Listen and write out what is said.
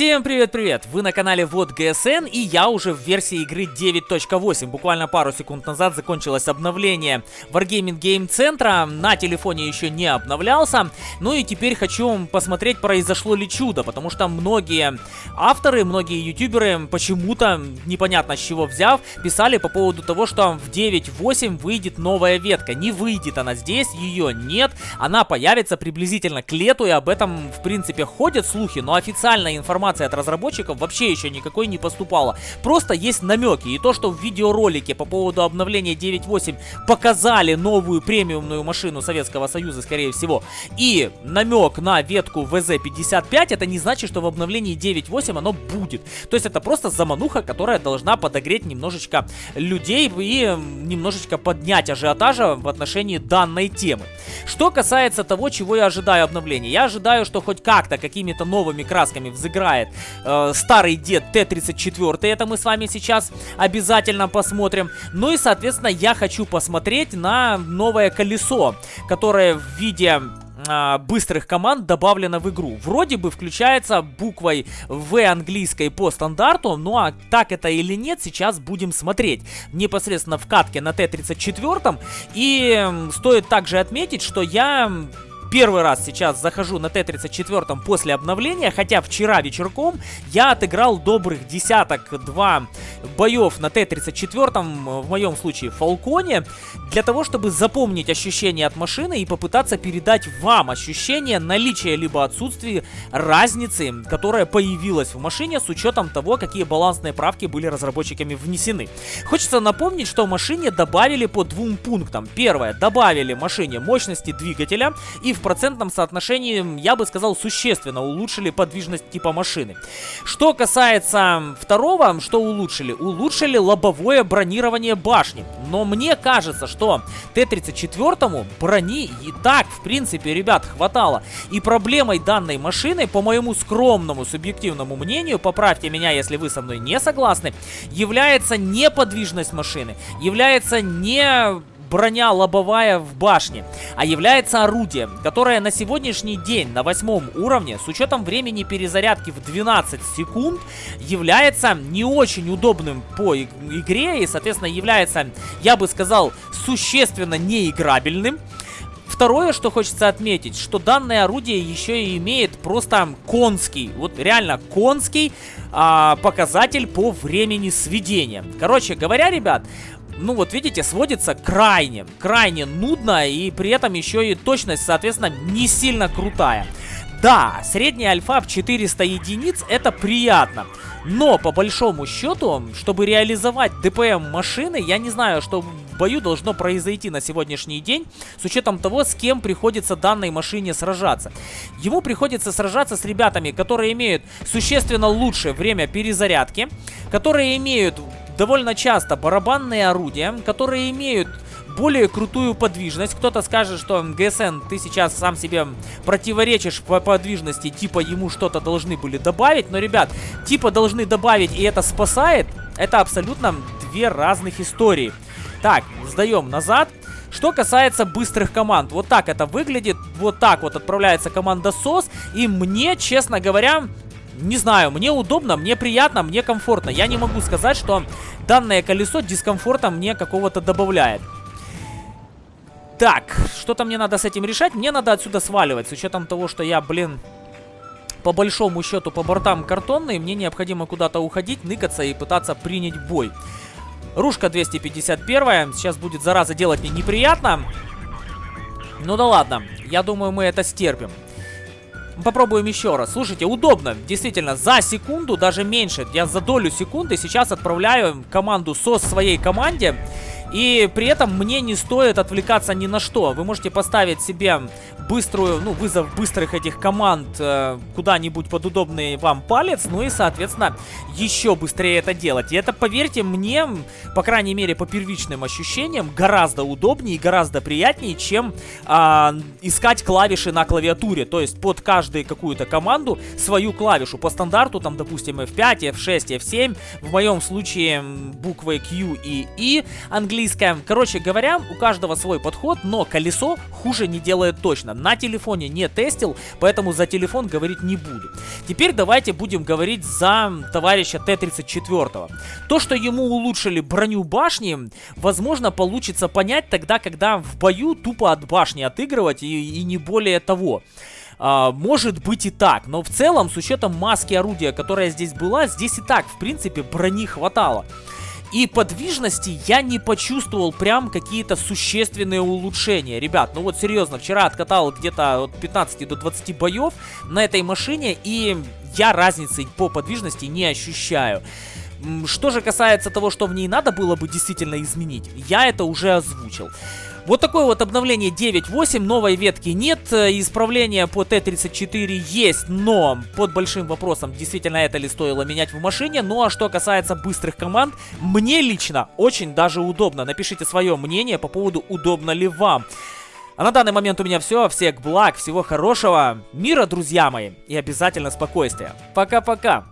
Всем привет-привет! Вы на канале Вот ГСН и я уже в версии игры 9.8. Буквально пару секунд назад закончилось обновление Wargaming Game Центра. На телефоне еще не обновлялся. Ну и теперь хочу посмотреть, произошло ли чудо, потому что многие авторы, многие ютуберы почему-то, непонятно с чего взяв, писали по поводу того, что в 9.8 выйдет новая ветка. Не выйдет она здесь, ее нет. Она появится приблизительно к лету и об этом, в принципе, ходят слухи, но официальная информация информации от разработчиков вообще еще никакой не поступало. Просто есть намеки. И то, что в видеоролике по поводу обновления 9.8 показали новую премиумную машину Советского Союза, скорее всего, и намек на ветку ВЗ-55, это не значит, что в обновлении 9.8 оно будет. То есть это просто замануха, которая должна подогреть немножечко людей и немножечко поднять ажиотажа в отношении данной темы. Что касается того, чего я ожидаю обновления. Я ожидаю, что хоть как-то какими-то новыми красками взыграть играет э, старый дед Т-34. Это мы с вами сейчас обязательно посмотрим. Ну и, соответственно, я хочу посмотреть на новое колесо, которое в виде а, быстрых команд добавлено в игру. Вроде бы включается буквой В английской по стандарту, ну а так это или нет, сейчас будем смотреть. Непосредственно в катке на Т-34. И стоит также отметить, что я первый раз сейчас захожу на Т-34 после обновления, хотя вчера вечерком я отыграл добрых десяток-два боев на Т-34, в моем случае Фалконе, для того, чтобы запомнить ощущения от машины и попытаться передать вам ощущение наличия либо отсутствия разницы, которая появилась в машине с учетом того, какие балансные правки были разработчиками внесены. Хочется напомнить, что машине добавили по двум пунктам. Первое, добавили машине мощности двигателя и процентном соотношении, я бы сказал, существенно улучшили подвижность типа машины. Что касается второго, что улучшили? Улучшили лобовое бронирование башни. Но мне кажется, что Т-34 брони и так, в принципе, ребят, хватало. И проблемой данной машины, по моему скромному субъективному мнению, поправьте меня, если вы со мной не согласны, является не подвижность машины, является не броня лобовая в башне, а является орудием, которое на сегодняшний день на восьмом уровне, с учетом времени перезарядки в 12 секунд, является не очень удобным по игре и, соответственно, является, я бы сказал, существенно неиграбельным. Второе, что хочется отметить, что данное орудие еще и имеет просто конский, вот реально конский а, показатель по времени сведения. Короче говоря, ребят, ну вот видите, сводится крайне, крайне нудно и при этом еще и точность, соответственно, не сильно крутая. Да, средняя альфа в 400 единиц это приятно. Но по большому счету, чтобы реализовать ДПМ машины, я не знаю, что в бою должно произойти на сегодняшний день, с учетом того, с кем приходится данной машине сражаться. Ему приходится сражаться с ребятами, которые имеют существенно лучшее время перезарядки, которые имеют довольно часто барабанные орудия, которые имеют более крутую подвижность. Кто-то скажет, что ГСН, ты сейчас сам себе противоречишь по подвижности, типа ему что-то должны были добавить. Но, ребят, типа должны добавить и это спасает, это абсолютно две разных истории. Так, сдаем назад. Что касается быстрых команд, вот так это выглядит, вот так вот отправляется команда СОС, и мне, честно говоря, не знаю, мне удобно, мне приятно, мне комфортно. Я не могу сказать, что данное колесо дискомфорта мне какого-то добавляет. Так, что-то мне надо с этим решать. Мне надо отсюда сваливать, с учетом того, что я, блин, по большому счету по бортам картонный. Мне необходимо куда-то уходить, ныкаться и пытаться принять бой. Рушка 251. Сейчас будет, зараза, делать мне неприятно. Ну да ладно, я думаю, мы это стерпим. Попробуем еще раз. Слушайте, удобно. Действительно, за секунду, даже меньше, я за долю секунды сейчас отправляю команду со своей команде. И при этом мне не стоит отвлекаться ни на что. Вы можете поставить себе быструю, ну, вызов быстрых этих команд э, куда-нибудь под удобный вам палец, ну и, соответственно, еще быстрее это делать. И это, поверьте мне, по крайней мере, по первичным ощущениям, гораздо удобнее и гораздо приятнее, чем э, искать клавиши на клавиатуре. То есть под каждую какую-то команду свою клавишу. По стандарту, там, допустим, F5, F6, F7. В моем случае буквы Q и E английские английская. Короче говоря, у каждого свой подход, но колесо хуже не делает точно. На телефоне не тестил, поэтому за телефон говорить не буду. Теперь давайте будем говорить за товарища Т-34. То, что ему улучшили броню башни, возможно, получится понять тогда, когда в бою тупо от башни отыгрывать и, и не более того. А, может быть и так, но в целом, с учетом маски орудия, которая здесь была, здесь и так, в принципе, брони хватало. И подвижности я не почувствовал прям какие-то существенные улучшения. Ребят, ну вот серьезно, вчера откатал где-то от 15 до 20 боев на этой машине, и я разницы по подвижности не ощущаю. Что же касается того, что в ней надо было бы действительно изменить, я это уже озвучил. Вот такое вот обновление 9.8, новой ветки нет, э, исправление по Т-34 есть, но под большим вопросом, действительно это ли стоило менять в машине. Ну а что касается быстрых команд, мне лично очень даже удобно. Напишите свое мнение по поводу удобно ли вам. А на данный момент у меня все. Всех благ, всего хорошего, мира, друзья мои, и обязательно спокойствия. Пока-пока.